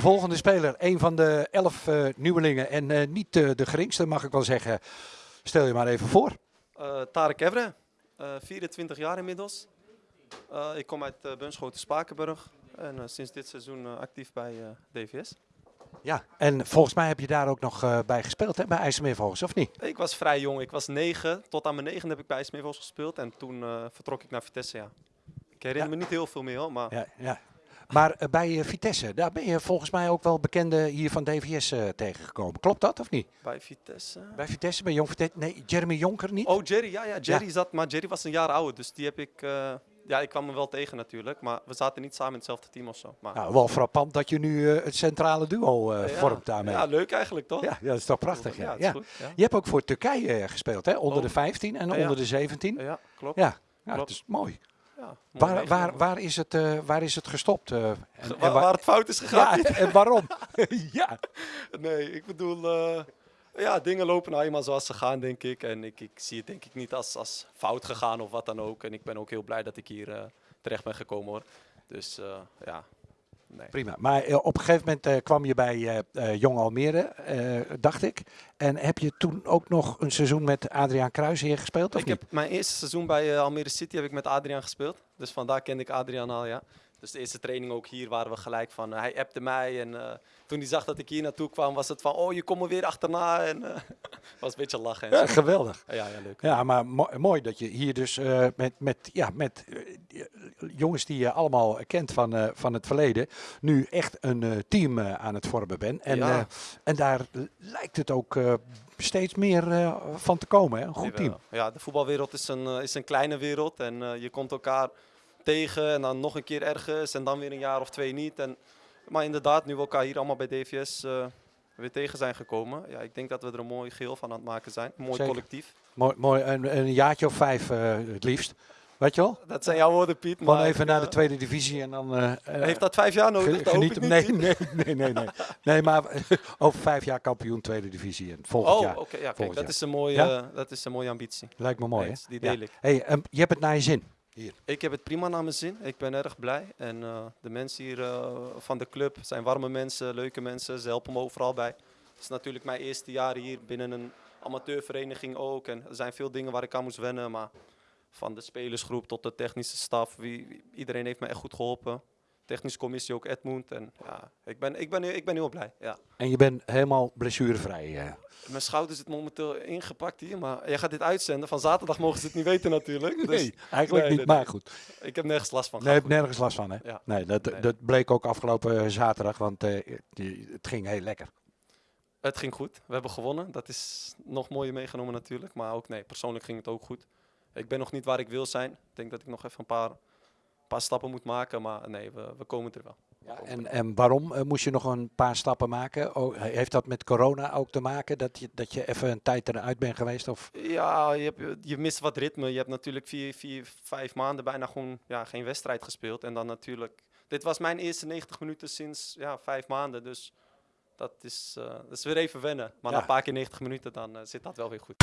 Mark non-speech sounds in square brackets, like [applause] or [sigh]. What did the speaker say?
De volgende speler, een van de elf uh, nieuwelingen en uh, niet uh, de geringste, mag ik wel zeggen. Stel je maar even voor. Tarek Evre, 24 jaar inmiddels. ik kom uit uh, Bunschoten Spakenburg en sinds dit seizoen actief bij DVS. Ja, en volgens mij heb je daar ook nog bij gespeeld, hè, bij IJsselmeervogels, of niet? Ik was vrij jong, ik was negen. Tot aan mijn negen heb ik bij IJsselmeervogels gespeeld en toen vertrok ik naar Vitesse, ja. Ik herinner me niet heel veel meer, hoor, maar... Ja, ja. Maar uh, bij uh, Vitesse, daar ben je volgens mij ook wel bekende hier van DVS uh, tegengekomen. Klopt dat of niet? Bij Vitesse? Bij Vitesse, bij Jong Vitesse. Nee, Jeremy Jonker niet? Oh, Jerry, ja, ja. Jerry ja. zat, maar Jerry was een jaar ouder, dus die heb ik... ja, ik kwam hem wel tegen natuurlijk, maar we zaten niet samen in hetzelfde team of zo. Maar... Nou, wel frappant dat je nu het centrale duo ja, vormt daarmee. Ja, leuk eigenlijk toch? Ja, dat is toch prachtig. Ja, ja. Goed, Je hebt ook voor Turkije gespeeld, hè? Onder oh. de 15 en onder de 17. Ja, klopt. Ja, klopt. dat is mooi. Ja, waar, waar, waar, is het, uh, waar is het gestopt? Uh, en, waar, en waar, het fout is gegaan. Ja, en waarom? [laughs] ja. Nee, ik bedoel, uh, ja, dingen lopen nou eenmaal zoals ze gaan, denk ik. En ik, ik zie het denk ik niet als, als fout gegaan of wat dan ook. En ik ben ook heel blij dat ik hier terecht ben gekomen hoor. Dus ja, Nee. Prima. Maar uh, op een gegeven moment uh, kwam je bij uh, Jong Almere, dacht ik. En heb je toen ook nog een seizoen met Adriaan Kruijs hier gespeeld? Of ik niet? heb mijn eerste seizoen bij Almere City heb ik met Adriaan gespeeld. Dus vandaar kende ik Adriaan al, ja. Dus de eerste training ook hier waren we gelijk van. hij appte mij en toen hij zag dat ik hier naartoe kwam, was het van, oh, je komt er weer achterna. En uh, [laughs] was een beetje lachen. Ja, geweldig. Ja, ja, leuk. Ja, maar mo mooi dat je hier dus uh, met, met, ja, met uh, jongens die je allemaal kent van, van het verleden, nu echt een team aan het vormen bent. En, ja. en daar lijkt het ook steeds meer van te komen, hè? een goed team. Ja, de voetbalwereld is een, is een kleine wereld en je komt elkaar tegen en dan nog een keer ergens en dan weer een jaar of twee niet. En, maar inderdaad, nu we elkaar hier allemaal bij DVS weer tegen zijn gekomen. Ja, ik denk dat we er een mooi geheel van aan het maken zijn. Een mooi Zeker. collectief. Mooi, mooi een, een jaartje of vijf uh, het liefst. Weet je wel? Dat zijn jouw woorden, Piet. Gewoon even naar de tweede divisie en dan... Uh, Heeft dat vijf jaar nodig? Geniet nee, nee, nee, nee, nee. nee, maar [laughs] over vijf jaar kampioen tweede divisie. En volgend oh, jaar. oké. Okay, ja, kijk, dat, is een mooie, ja? dat is een mooie ambitie. Lijkt me mooi, nee, Die deel ja. ik. Hey, um, je hebt het naar je zin. Hier. Ik heb het prima naar mijn zin. Ik ben erg blij. En uh, de mensen hier uh, van de club zijn warme mensen, leuke mensen. Ze helpen me overal bij. Het is natuurlijk mijn eerste jaar hier binnen een amateurvereniging ook. En er zijn veel dingen waar ik aan moest wennen. Maar van de spelersgroep tot de technische staf, wie, iedereen heeft me echt goed geholpen technische commissie ook Edmund. En ja, ik ben, ik ben, ik ben heel blij. Ja. En je bent helemaal blessurevrij? Uh. Mijn schouder zit momenteel ingepakt hier, maar jij gaat dit uitzenden. Van zaterdag mogen ze het niet weten natuurlijk. Dus, nee, eigenlijk nee, niet, nee, maar goed. Ik heb nergens last van. Nee, heb nergens last van hè? Ja. Nee, dat, dat bleek ook afgelopen zaterdag, want uh, het ging heel lekker. Het ging goed. We hebben gewonnen. Dat is nog mooier meegenomen natuurlijk. Maar ook nee, persoonlijk ging het ook goed. Ik ben nog niet waar ik wil zijn. Ik denk dat ik nog even een paar paar stappen moet maken. Maar nee, we, we komen er wel. Ja, en, en waarom uh, moest je nog een paar stappen maken? Oh, heeft dat met corona ook te maken? Dat je, dat je even een tijd eruit bent geweest? Of? Ja, je, hebt, je mist wat ritme. Je hebt natuurlijk vier, vier, vijf maanden bijna gewoon ja, geen wedstrijd gespeeld. En dan natuurlijk... Dit was mijn eerste 90 minuten sinds ja, vijf maanden. Dus dat is, uh, dat is weer even wennen. Maar ja. na een paar keer 90 minuten, dan uh, zit dat wel weer goed.